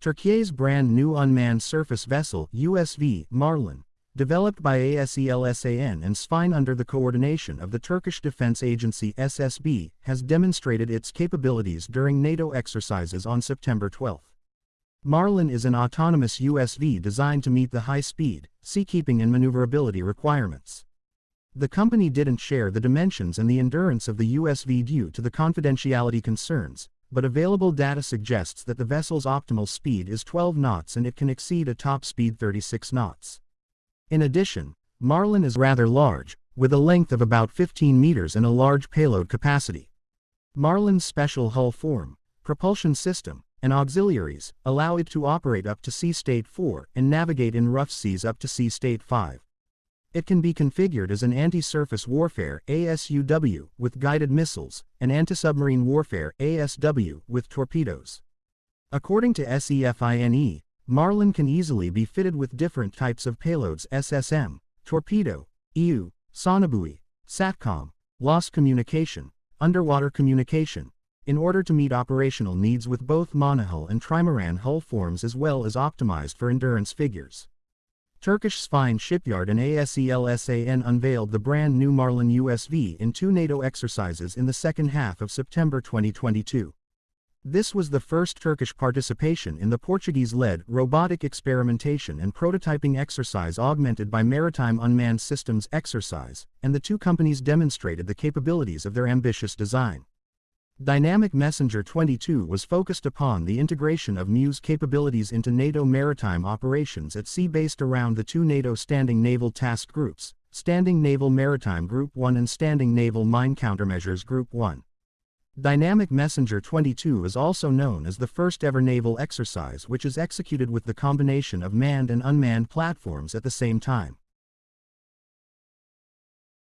Turkey's brand new unmanned surface vessel, USV Marlin, developed by ASELSAN and SEFINE under the coordination of the Turkish Defense Agency SSB, has demonstrated its capabilities during NATO exercises on September 12. Marlin is an autonomous USV designed to meet the high-speed, seakeeping and maneuverability requirements. The company didn't share the dimensions and the endurance of the USV due to the confidentiality concerns, but available data suggests that the vessel's optimal speed is 12 knots and it can exceed a top speed 36 knots. In addition, Marlin is rather large, with a length of about 15 meters and a large payload capacity. Marlin's special hull form, propulsion system, and auxiliaries allow it to operate up to sea state 4 and navigate in rough seas up to sea state 5. It can be configured as an anti-surface warfare ASUW with guided missiles, and anti-submarine warfare ASW with torpedoes. According to SEFINE, Marlin can easily be fitted with different types of payloads SSM, torpedo, EU, sonobuoy, SATCOM, lost communication, underwater communication, in order to meet operational needs with both monohull and trimaran hull forms as well as optimized for endurance figures. Turkish SEFINE Shipyard and ASELSAN unveiled the brand new Marlin USV in two NATO exercises in the second half of September 2022. This was the first Turkish participation in the Portuguese-led robotic experimentation and prototyping exercise augmented by Maritime Unmanned Systems exercise, and the two companies demonstrated the capabilities of their ambitious design. Dynamic Messenger 22 was focused upon the integration of MEU's capabilities into NATO maritime operations at sea based around the two NATO Standing Naval Task Groups, Standing Naval Maritime Group 1 and Standing Naval Mine Countermeasures Group 1. Dynamic Messenger 22 is also known as the first ever naval exercise which is executed with the combination of manned and unmanned platforms at the same time.